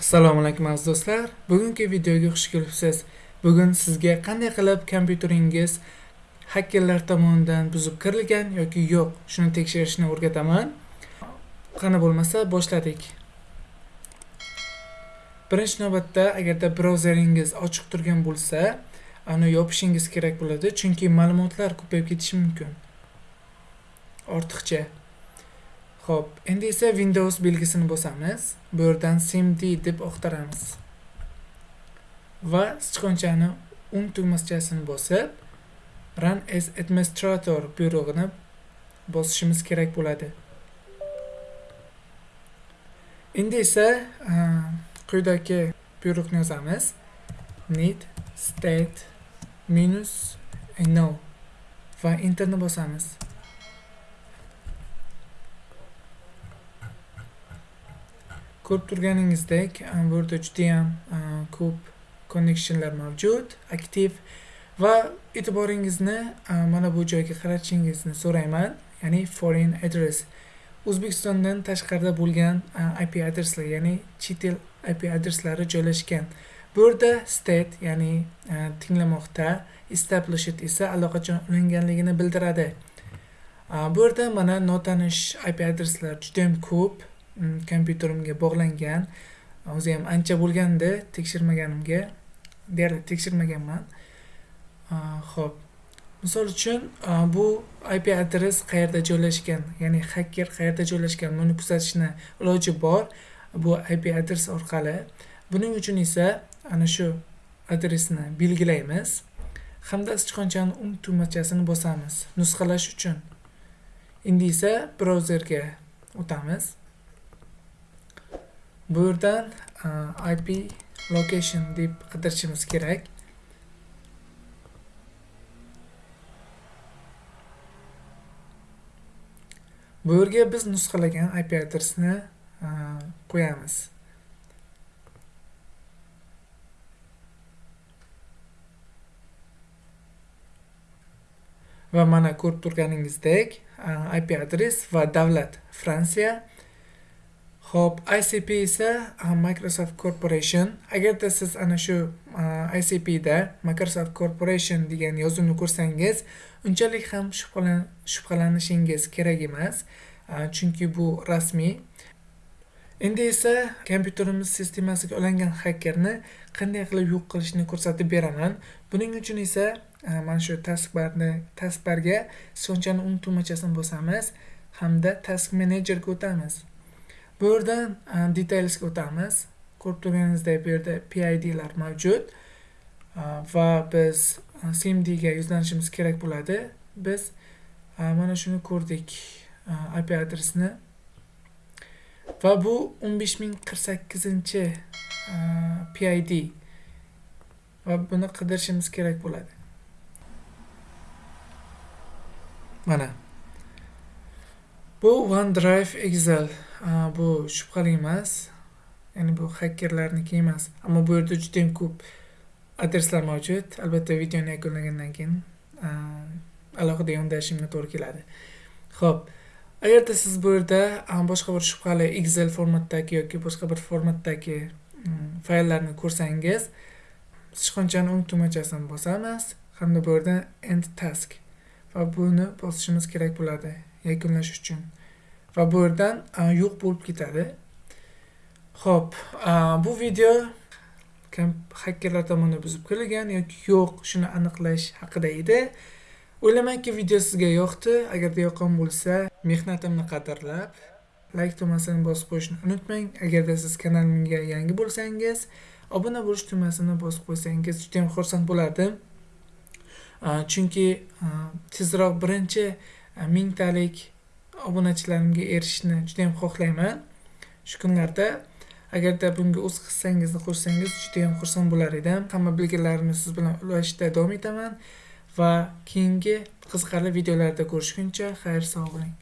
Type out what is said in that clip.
assalomu alaykum aziz do'stlar. Bugungi videoga xush kelibsiz. Bugun sizga qanday qilib kompyuteringiz hakerlar tomonidan buzib kirilgan yoki yo'q? Shuni tekshirishni o'rgataman. Qani bo'lmasa boshladik. Birinchi navbatda agarda brauzeringiz ochiq turgan bo'lsa uni yopishingiz kerak bo'ladi chunki ma'lumotlar ko'payib ketishi mumkin. Ortiqcha. Xo'p, endi esa Windows belgisini bosamiz. Bu yerdan cmd deb oqtaramiz. Va sichqonchani o'ng tugmachasini bosib, Run as administrator buyrug'ini bosishimiz kerak bo'ladi. Endi esa e, quyidagi buyruqni yozamiz. need state minus no va enterni bosamiz. Ko'rib turganingizdek bu yerda judayam ko'p connectionlar mavjud aktiv va e'tiboringizni mana bu joyga qaratishingizni so'rayman. Ya'ni foreign address. O'zbekistondan tashqarida bo'lgan ip adreslar ya'ni chet el ip adreslari joylashgan. Bu yerda state ya'ni tinglamoqda established esa allaqachon ulanganligini bildiradi bu yerda mana notanish ip adreslar judayam ko'p Mm, kompyuterimga bog'langan. O'zi ham ancha bo'lganda tekshirmaganimga. Deyarli tekshirmaganman. Ho'p. Misol uchun bu ip adres qayerda joylashgan ya'ni hacker qayerda joylashgan buni kuzatishni iloji bor bu ip adres orqali. Buning uchun esa ana shu adresni belgilaymiz. Hamda sichqonchani o'ng tugmachasini bosamiz nusxalash uchun. Endi esa brauzerga o'tamiz. Bu yerdan e, ip location deb qidirishimiz kerak. Bu yerga biz nusxalagan ip adresni e, qo'yamiz. Va mana ko'rib turganingizdek e, ip adres va davlat fransiya Xo'p, ICP esa ah, Microsoft Corporation. Agarda siz ana shu ah, ICP da Microsoft Corporation degan yozuvni ko'rsangiz, unchalik ham shubhalanishingiz kerak emas, ah, chunki bu rasmiy. Endi esa kompyuterimiz sistemasiga ulangan hakerni qanday qilib yo'q qilishni ko'rsatib beraman. Buning uchun esa mana shu taskbarni taskbarga so'nchani o'ng tugmachasini bosamiz hamda task managerga o'tamiz. Bu yerdan e, detailsga o'tamiz. Ko'rib turganingizdek bu yerda pidlar mavjud. E, va biz e, cmdga yuzlanishimiz kerak bo'ladi. Biz mana shuni ko'rdik ip adresini va bu 15048 pid va buni qidirishimiz kerak bo'ladi. Mana. Bu onedrive excel. Bu shubhali emas. Ya'ni bu xakerlarniki emas. Ammo bu yerda judayam ko'p adreslar mavjud. Albatta videoni yakunlagandan keyin alohida yondashishimga to'g'ri keladi. Ho'p agarda siz bu yerda boshqa bir shubhali excel formatdagi yoki boshqa bir formatdagi mm, fayllarni ko'rsangiz sichqonchani o'ng tugmachasini bosamiz. Hamda bu yerda end task va buni bosishimiz kerak bo'ladi yakunlash uchun. Va bu yerdan yo'q bo'lib ketadi. Ho'p bu video hakerlar tomonidan buzib kirilgan yoki yo'q shuni aniqlash haqida edi. O'ylamanki video sizga yoqdi. Agarda yoqqan bo'lsa mehnatimni qadrlab layk tugmasini bosib qo'yishni unutmang. Agarda siz kanalimga yangi bo'lsangiz obuna bo'lish tugmasini bosib qo'ysangiz judayam xursand bo'lardim. Chunki tezroq birinchi mingtalik obunachilarimga erishishni juda yam xohlayman. Shu kunlarda agarda bunga o'z hissangizni qo'shsangiz juda yam xursand bo'lar edim. Hamma bilgilarimni siz bilan ulashishda davom etaman va keyingi qiziqarli videolarda ko'rishguncha xayr sog' bo'ling.